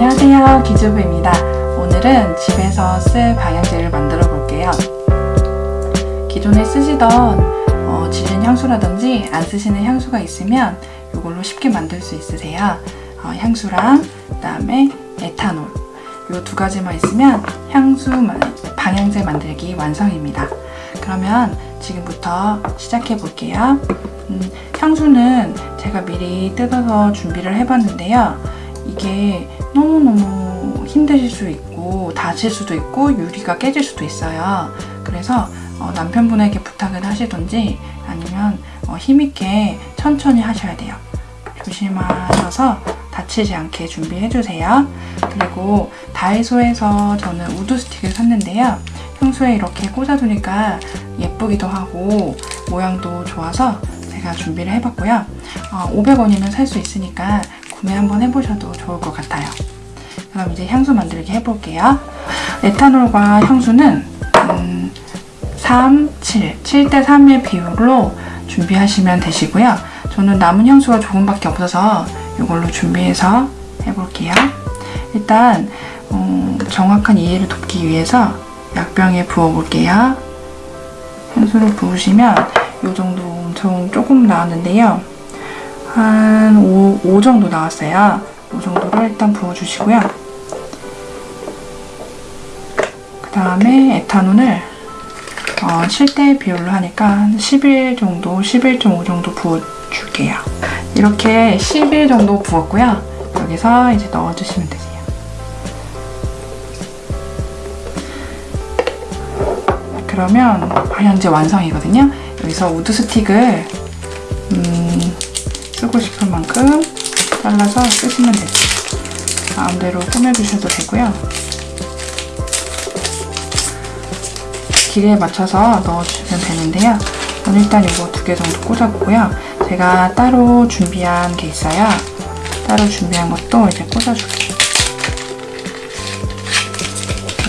안녕하세요. 기주부입니다. 오늘은 집에서 쓸 방향제를 만들어 볼게요. 기존에 쓰시던 어, 지른 향수라든지 안 쓰시는 향수가 있으면 이걸로 쉽게 만들 수 있으세요. 어, 향수랑 그 다음에 에탄올. 이 두 가지만 있으면 향수 방향제 만들기 완성입니다. 그러면 지금부터 시작해 볼게요. 음, 향수는 제가 미리 뜯어서 준비를 해봤는데요. 이게 너무너무 힘드실 수 있고 다칠 수도 있고 유리가 깨질 수도 있어요. 그래서 어, 남편분에게 부탁을 하시던지 아니면 어, 힘있게 천천히 하셔야 돼요. 조심하셔서 다치지 않게 준비해주세요. 그리고 다이소에서 저는 wood stick을 샀는데요. 향수에 이렇게 꽂아두니까 예쁘기도 하고 모양도 좋아서 제가 준비를 해봤고요. 어, 500원이면 살 수 있으니까 구매 한번 해보셔도 좋을 것 같아요. 그럼 이제 향수 만들기 해볼게요. 에탄올과 향수는 음, 3, 7, 7대 3의 비율로 준비하시면 되시고요. 저는 남은 향수가 조금밖에 없어서 이걸로 준비해서 해볼게요. 일단 음, 정확한 이해를 돕기 위해서 약병에 부어볼게요. 향수를 부으시면 이 정도 엄청 조금 나왔는데요. 한 5, 5 정도 나왔어요. 5 정도를 일단 부어주시고요. 그 다음에 에탄올을 어, 7대 비율로 하니까 한11 정도, 11.5 정도 부어줄게요. 이렇게 11 정도 부었고요. 여기서 이제 넣어주시면 되세요. 그러면 방향제 완성이거든요. 여기서 우드 스틱을 음, 쓰고 싶은 만큼 잘라서 쓰시면 되죠. 마음대로 꾸며주셔도 되고요. 길이에 맞춰서 넣어주시면 되는데요. 저는 일단 이거 두 개 정도 꽂아보고요. 제가 따로 준비한 게 있어요. 따로 준비한 것도 이제 꽂아줄게요.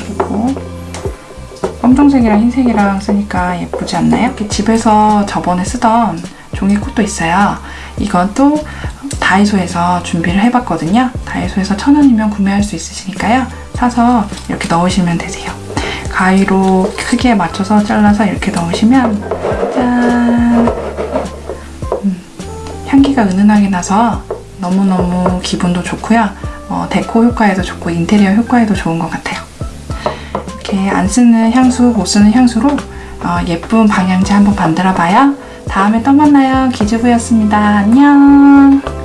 그리고 검정색이랑 흰색이랑 쓰니까 예쁘지 않나요? 이렇게 집에서 저번에 쓰던 종이콧도 있어요. 이것도 다이소에서 준비를 해봤거든요. 다이소에서 천 원이면 구매할 수 있으시니까요. 사서 이렇게 넣으시면 되세요. 가위로 크기에 맞춰서 잘라서 이렇게 넣으시면 짠! 음, 향기가 은은하게 나서 너무너무 기분도 좋고요. 어, 데코 효과에도 좋고 인테리어 효과에도 좋은 것 같아요. 이렇게 안 쓰는 향수, 못 쓰는 향수로 어, 예쁜 방향제 한번 만들어 봐요. 다음에 또 만나요. 기주부였습니다. 안녕